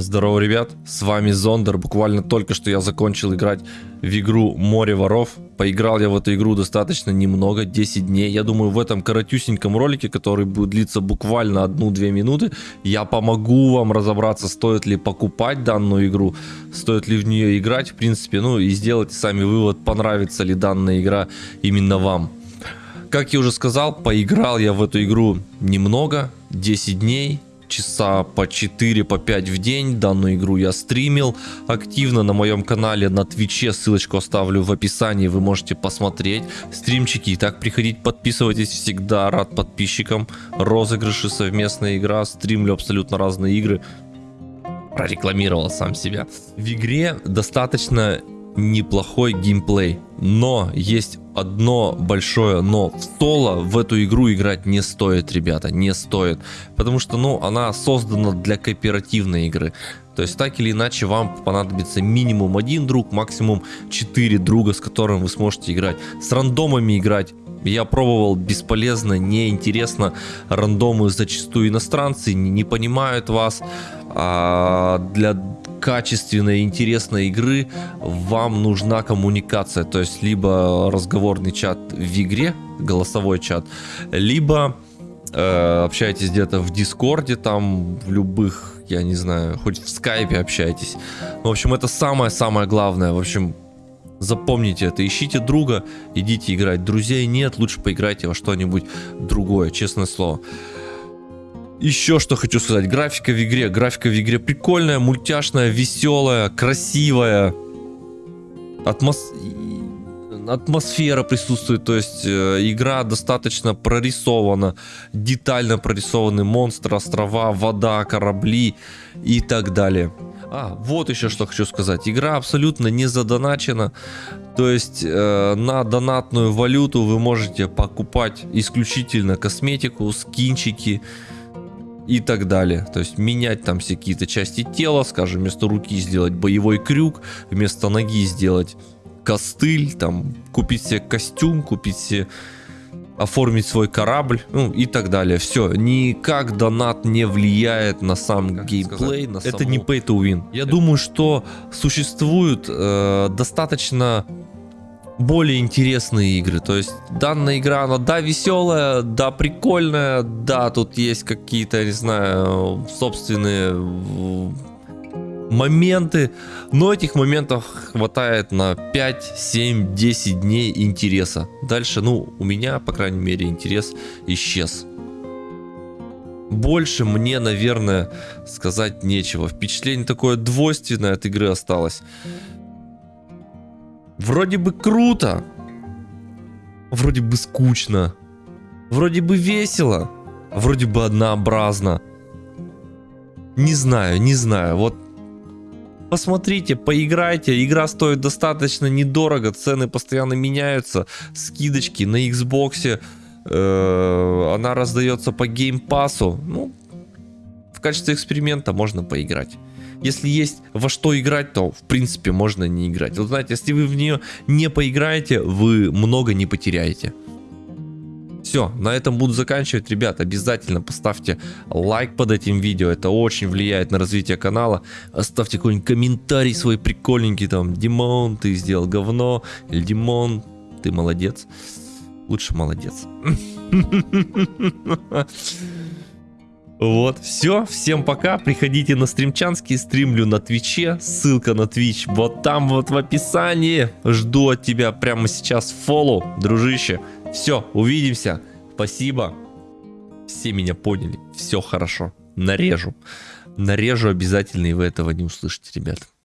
Здорово, ребят, с вами Зондер. Буквально только что я закончил играть в игру Море воров. Поиграл я в эту игру достаточно немного, 10 дней. Я думаю, в этом коротюсеньком ролике, который будет длиться буквально 1-2 минуты, я помогу вам разобраться, стоит ли покупать данную игру, стоит ли в нее играть, в принципе, ну и сделайте сами вывод, понравится ли данная игра именно вам. Как я уже сказал, поиграл я в эту игру немного, 10 дней, часа по 4, по 5 в день. Данную игру я стримил активно на моем канале на Твиче. Ссылочку оставлю в описании, вы можете посмотреть стримчики. Так, приходить, подписывайтесь, всегда рад подписчикам. Розыгрыши, совместная игра, стримлю абсолютно разные игры. Прорекламировал сам себя. В игре достаточно неплохой геймплей. Но есть одно большое но. В соло в эту игру играть не стоит, ребята, не стоит. Потому что, ну, она создана для кооперативной игры. То есть, так или иначе, вам понадобится минимум один друг, максимум 4 друга, с которым вы сможете играть. С рандомами играть я пробовал бесполезно, неинтересно. Рандомы зачастую иностранцы не, не понимают вас. А для качественной, интересной игры вам нужна коммуникация. То есть либо разговорный чат в игре, голосовой чат, либо э, общаетесь где-то в Дискорде, там в любых, я не знаю, хоть в скайпе общаетесь. В общем, это самое-самое главное. В общем, Запомните это, ищите друга, идите играть. Друзей нет, лучше поиграйте во что-нибудь другое, честное слово. Еще что хочу сказать, графика в игре, графика в игре прикольная, мультяшная, веселая, красивая. Атмос... Атмосфера присутствует, то есть э, игра достаточно прорисована, детально прорисованы монстры, острова, вода, корабли и так далее. А, вот еще что хочу сказать. Игра абсолютно не задоначена. То есть э, на донатную валюту вы можете покупать исключительно косметику, скинчики и так далее. То есть менять там все какие-то части тела, скажем, вместо руки сделать боевой крюк, вместо ноги сделать костыль, там купить себе костюм, купить себе оформить свой корабль, ну и так далее. Все, никак донат не влияет на сам как геймплей, на саму... Это не pay to win. Я Это... думаю, что существуют э, достаточно более интересные игры. То есть данная игра, она да веселая, да прикольная, да тут есть какие-то, не знаю, собственные моменты, но этих моментов хватает на 5, 7, 10 дней интереса. Дальше, ну, у меня, по крайней мере, интерес исчез. Больше мне, наверное, сказать нечего. Впечатление такое двойственное от игры осталось. Вроде бы круто. Вроде бы скучно. Вроде бы весело. Вроде бы однообразно. Не знаю, не знаю. Вот Посмотрите, поиграйте, игра стоит достаточно недорого, цены постоянно меняются, скидочки на Xbox, э, она раздается по геймпасу, ну, в качестве эксперимента можно поиграть. Если есть во что играть, то в принципе можно не играть. Вот знаете, если вы в нее не поиграете, вы много не потеряете. Все, на этом буду заканчивать. Ребят, обязательно поставьте лайк под этим видео. Это очень влияет на развитие канала. Оставьте какой-нибудь комментарий свой прикольненький. Там, Димон, ты сделал говно. Или Димон, ты молодец. Лучше молодец. Вот, все, всем пока, приходите на стримчанский, стримлю на твиче, ссылка на твич вот там вот в описании, жду от тебя прямо сейчас фоллоу, дружище, все, увидимся. Спасибо. Все меня поняли. Все хорошо. Нарежу. Нарежу обязательно, и вы этого не услышите, ребят.